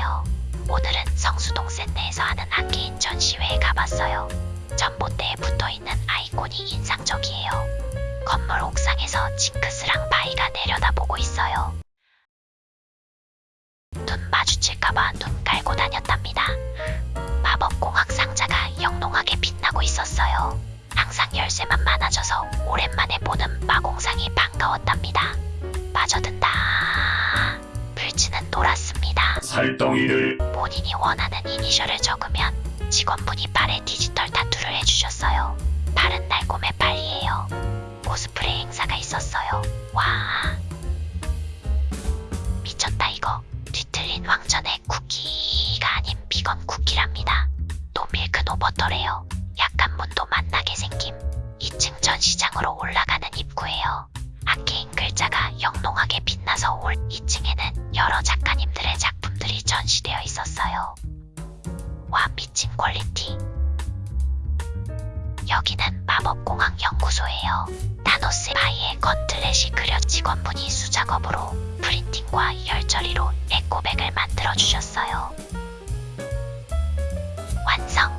해요. 오늘은 성수동 센터에서 하는 악기인 전시회에 가봤어요. 전봇대에 붙어있는 아이콘이 인상적이에요. 건물 옥상에서 징크스랑 바위가 내려다보고 있어요. 눈 마주칠까봐 눈 깔고 다녔답니다. 살덩이를 본인이 원하는 이니셜을 적으면 직원분이 발에 디지털 타투를 해주셨어요. 발은 날곰의 발이에요. 코스프레 행사가 있었어요. 와. 미쳤다 이거. 뒤틀린 왕전의 쿠키가 아닌 비건 쿠키랍니다. 노밀크 노버터래요. 약간 문도 만나게 생김. 2층 전시장으로 올라가는 입구예요. 아케인 글자가 영롱하게 빛나서 올 2층에는 여러 작 와 미친 quality. 여기는 마법공학 연구소예요. 타노스 바이의 gauntlet이 그려 직원분이 수작업으로 printing과 열처리로 에코백을 만들어 주셨어요. 완성.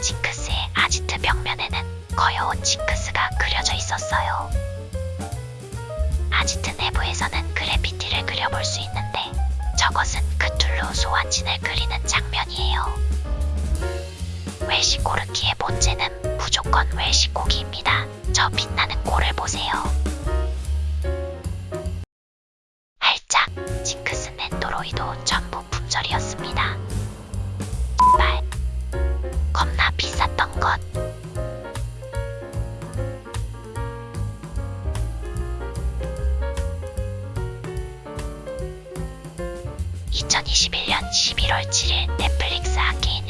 징크스의 아지트 벽면에는 귀여운 징크스가 그려져 있었어요. 아지트 내부에서는 그래피티를 그려볼 수 있는데 저것은 소환진을 그리는 장면이에요. 웰시코르키의 본체는 무조건 웰시코기입니다. 저 빛나는 골을 보세요. 할짝 징크스 넨도로이도 (2021년 11월 7일) 넷플릭스 아케인